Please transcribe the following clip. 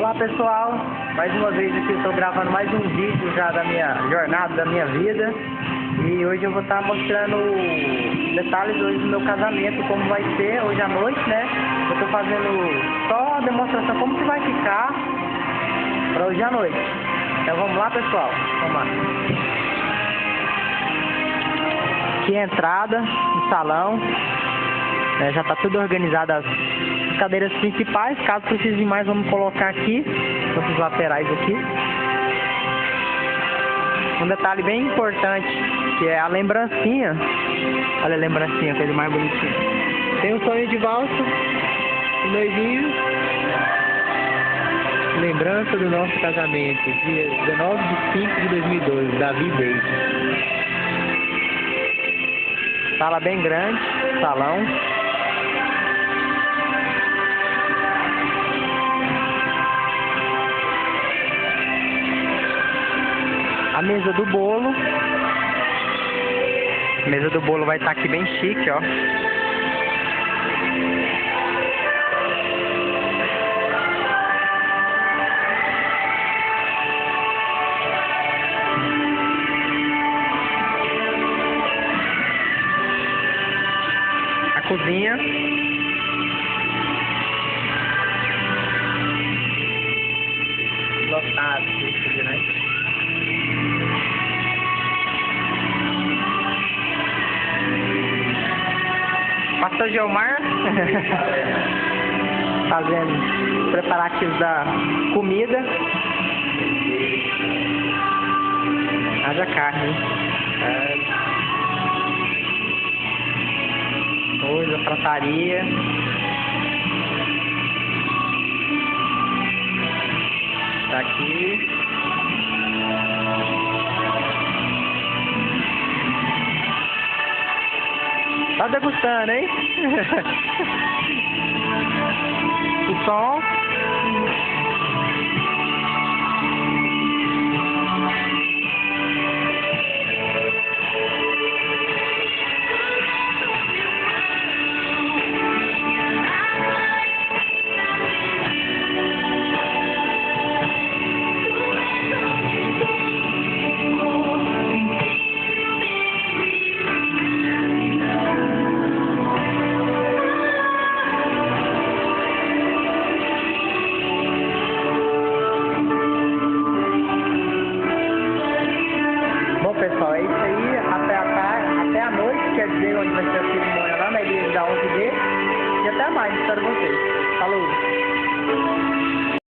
Olá pessoal, mais uma vez aqui estou gravando mais um vídeo já da minha jornada, da minha vida e hoje eu vou estar mostrando detalhes do meu casamento, como vai ser hoje à noite, né? Eu estou fazendo só a demonstração como que vai ficar para hoje à noite. Então vamos lá pessoal, vamos lá. Aqui é a entrada, o salão, né? já está tudo organizado as cadeiras principais, caso precise de mais, vamos colocar aqui, os laterais aqui. Um detalhe bem importante, que é a lembrancinha. Olha a lembrancinha, coisa mais bonitinha. Tem um sonho de valsa, o noivinho. Lembrança do nosso casamento, dia 19 de 5 de 2012, Davi Beijo. Sala bem grande, salão. A mesa do bolo. A mesa do bolo vai estar aqui bem chique, ó. A cozinha. Lotado, né? Pastor Geomar fazendo preparativos da comida. Haja carne. É. Coisa, frataria. Tá aqui. degustando, hein? o som. pessoal. É isso aí, até a, tarde, até a noite, quer dizer, onde vai ser a cerimônia lá na igreja da 11D. E até mais, espero vocês. Falou!